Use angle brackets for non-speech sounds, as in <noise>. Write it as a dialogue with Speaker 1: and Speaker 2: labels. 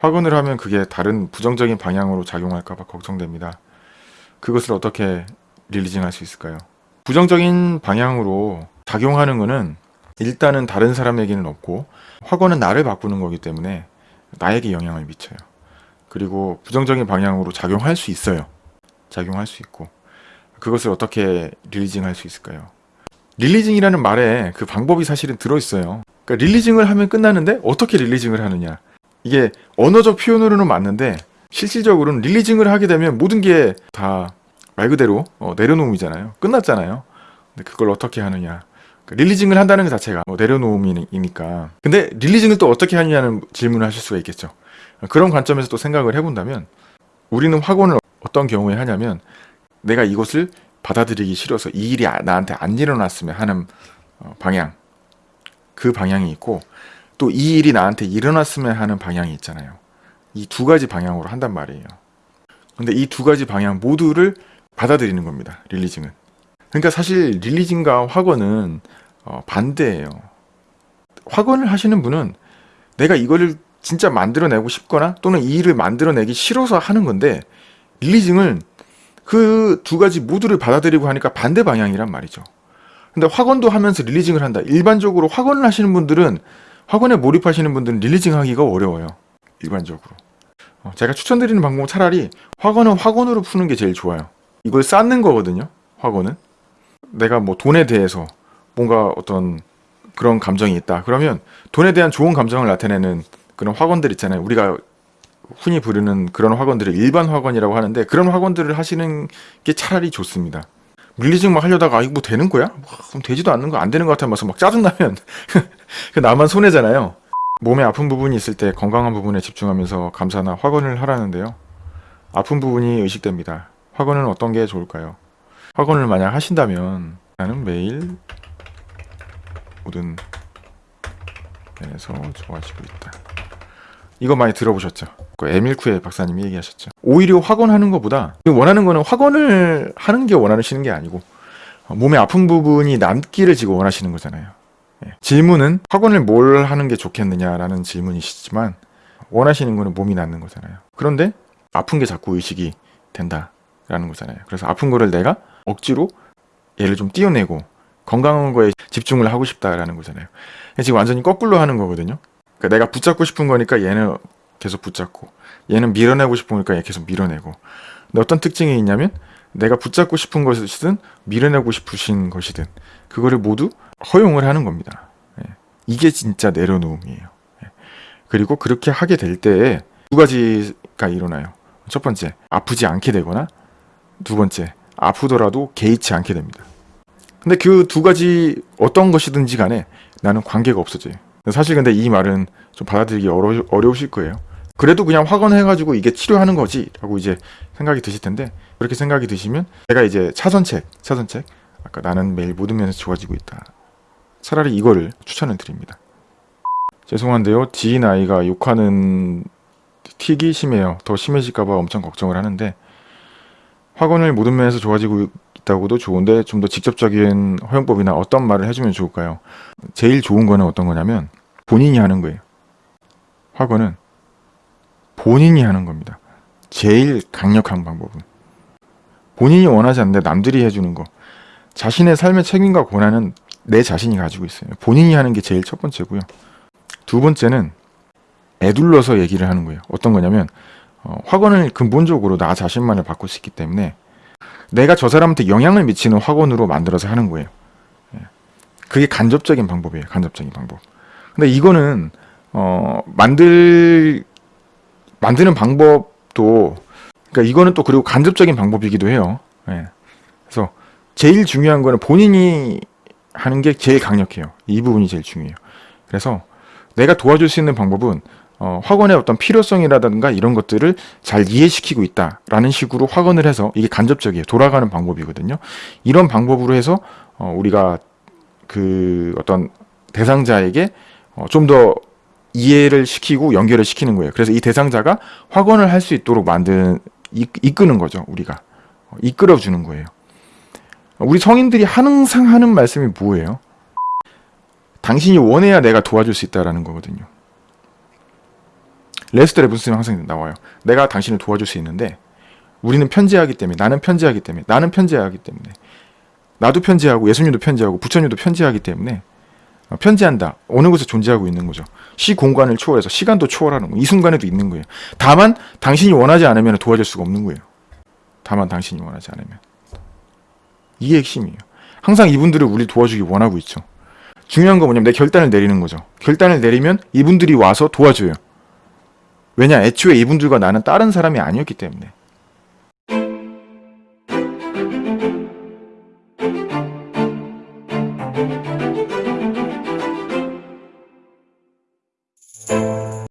Speaker 1: 확언을 하면 그게 다른 부정적인 방향으로 작용할까봐 걱정됩니다. 그것을 어떻게 릴리징할 수 있을까요? 부정적인 방향으로 작용하는 것은 일단은 다른 사람에게는 없고 확언은 나를 바꾸는 거기 때문에 나에게 영향을 미쳐요. 그리고 부정적인 방향으로 작용할 수 있어요. 작용할 수 있고 그것을 어떻게 릴리징할 수 있을까요? 릴리징이라는 말에 그 방법이 사실은 들어있어요. 그러니까 릴리징을 하면 끝나는데 어떻게 릴리징을 하느냐? 이게 언어적 표현으로는 맞는데 실질적으로는 릴리징을 하게 되면 모든 게 다 말 그대로 어, 내려놓음이잖아요. 끝났잖아요. 근데 그걸 어떻게 하느냐? 그러니까 릴리징을 한다는 것 자체가 뭐 내려놓음이니까. 근데 릴리징을 또 어떻게 하느냐는 질문을 하실 수가 있겠죠. 그런 관점에서 또 생각을 해본다면 우리는 확언을 어떤 경우에 하냐면 내가 이것을 받아들이기 싫어서 이 일이 아- 나한테 안 일어났으면 하는 어, 방향 그 방향이 있고 또 이 일이 나한테 일어났으면 하는 방향이 있잖아요. 이 두 가지 방향으로 한단 말이에요. 근데 이 두 가지 방향 모두를 받아들이는 겁니다. 릴리징은. 그러니까 사실 릴리징과 확언은 어, 반대예요. 확언을 하시는 분은 내가 이거를 진짜 만들어내고 싶거나 또는 이 일을 만들어내기 싫어서 하는 건데 릴리징은 그 두 가지 모두를 받아들이고 하니까 반대 방향이란 말이죠. 근데 확언도 하면서 릴리징을 한다. 일반적으로 확언을 하시는 분들은 확언에 몰입하시는 분들은 릴리징 하기가 어려워요. 일반적으로. 어, 제가 추천드리는 방법은 차라리 확언은 확언으로 푸는 게 제일 좋아요. 이걸 쌓는 거거든요. 확언은. 내가 뭐 돈에 대해서 뭔가 어떤 그런 감정이 있다. 그러면 돈에 대한 좋은 감정을 나타내는 그런 확언들 있잖아요. 우리가 흔히 부르는 그런 확언들을 일반 확언이라고 하는데 그런 확언들을 하시는 게 차라리 좋습니다. 릴리징 막 하려다가 아 이거 뭐 되는 거야? 뭐, 그럼 되지도 않는 거 안 되는 것 같아서 막 짜증나면 <laughs> 그 나만 손해잖아요. 몸에 아픈 부분이 있을 때 건강한 부분에 집중하면서 감사나 확언을 하라는데요. 아픈 부분이 의식됩니다. 확언은 어떤 게 좋을까요? 확언을 만약 하신다면 나는 매일 모든 면에서 좋아지고 있다. 이거 많이 들어보셨죠? 그 에밀쿠의 박사님이 얘기하셨죠. 오히려 확언하는 것보다 원하는 거는 확언을 하는 게 원하시는 게 아니고 어, 몸에 아픈 부분이 남기를 지금 원하시는 거잖아요. 예. 질문은 확언을 뭘 하는 게 좋겠느냐라는 질문이시지만 원하시는 거는 몸이 낫는 거잖아요. 그런데 아픈 게 자꾸 의식이 된다라는 거잖아요. 그래서 아픈 거를 내가 억지로 얘를 좀 띄어내고 건강한 거에 집중을 하고 싶다라는 거잖아요. 지금 완전히 거꾸로 하는 거거든요. 그러니까 내가 붙잡고 싶은 거니까 얘는 계속 붙잡고 얘는 밀어내고 싶으니까 얘 계속 밀어내고 근데 어떤 특징이 있냐면 내가 붙잡고 싶은 것이든 밀어내고 싶으신 것이든 그거를 모두 허용을 하는 겁니다. 예. 이게 진짜 내려놓음이에요. 예. 그리고 그렇게 하게 될 때에 두 가지가 일어나요. 첫 번째, 아프지 않게 되거나 두 번째, 아프더라도 개의치 않게 됩니다. 근데 그 두 가지 어떤 것이든지 간에 나는 관계가 없어져요. 사실 근데 이 말은 좀 받아들이기 어려, 어려우실 거예요. 그래도 그냥 확언해가지고 이게 치료하는 거지 라고 이제 생각이 드실 텐데 그렇게 생각이 드시면 제가 이제 차선책 차선책 아까 나는 매일 모든 면에서 좋아지고 있다. 차라리 이거를 추천을 드립니다. 죄송한데요. 지인 아이가 욕하는 틱이 심해요. 더 심해질까봐 엄청 걱정을 하는데 확언을 모든 면에서 좋아지고 있다고도 좋은데 좀 더 직접적인 허용법이나 어떤 말을 해주면 좋을까요? 제일 좋은 거는 어떤 거냐면 본인이 하는 거예요. 확언은 본인이 하는 겁니다. 제일 강력한 방법은. 본인이 원하지 않는데 남들이 해주는 거. 자신의 삶의 책임과 권한은 내 자신이 가지고 있어요. 본인이 하는 게 제일 첫 번째고요. 두 번째는 애둘러서 얘기를 하는 거예요. 어떤 거냐면 어, 확언을 근본적으로 나 자신만을 바꿀 수 있기 때문에 내가 저 사람한테 영향을 미치는 확언으로 만들어서 하는 거예요. 예. 그게 간접적인 방법이에요. 간접적인 방법. 근데 이거는 어, 만들 만드는 방법도 그러니까 이거는 또 그리고 간접적인 방법이기도 해요. 예. 그래서 제일 중요한 거는 본인이 하는 게 제일 강력해요. 이 부분이 제일 중요해요. 그래서 내가 도와줄 수 있는 방법은 어, 확언의 어떤 필요성이라든가 이런 것들을 잘 이해시키고 있다라는 식으로 확언을 해서 이게 간접적이에요. 돌아가는 방법이거든요. 이런 방법으로 해서 어, 우리가 그 어떤 대상자에게 어, 좀더 이해를 시키고 연결을 시키는 거예요. 그래서 이 대상자가 확언을 할 수 있도록 만든 이끄는 거죠. 우리가 이끌어 주는 거예요. 우리 성인들이 항상 하는 말씀이 뭐예요? 당신이 원해야 내가 도와줄 수 있다라는 거거든요. 레스터 레븐스는 항상 나와요. 내가 당신을 도와줄 수 있는데 우리는 편지하기 때문에 나는 편지하기 때문에 나는 편지하기 때문에 나도 편지하고 예수님도 편지하고 부처님도 편지하기 때문에 어, 어, 편지한다. 어느 곳에 존재하고 있는 거죠. 시 공간을 초월해서 시간도 초월하는 거예요. 이 순간에도 있는 거예요. 다만 당신이 원하지 않으면 도와줄 수가 없는 거예요. 다만 당신이 원하지 않으면. 이게 핵심이에요. 항상 이분들을 우리 도와주기 원하고 있죠. 중요한 건 뭐냐면 내 결단을 내리는 거죠. 결단을 내리면 이분들이 와서 도와줘요. 왜냐 애초에 이분들과 나는 다른 사람이 아니었기 때문에.